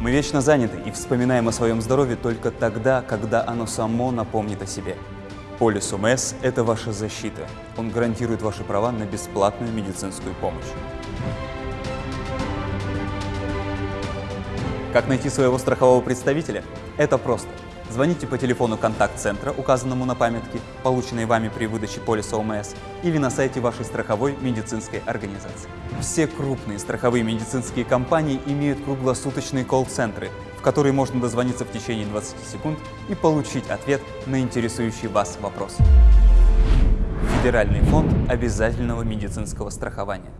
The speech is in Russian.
Мы вечно заняты и вспоминаем о своем здоровье только тогда, когда оно само напомнит о себе. Полис УМС – это ваша защита. Он гарантирует ваши права на бесплатную медицинскую помощь. Как найти своего страхового представителя? Это просто. Звоните по телефону контакт-центра, указанному на памятке, полученной вами при выдаче полиса ОМС, или на сайте вашей страховой медицинской организации. Все крупные страховые медицинские компании имеют круглосуточные колл-центры, в которые можно дозвониться в течение 20 секунд и получить ответ на интересующий вас вопрос. Федеральный фонд обязательного медицинского страхования.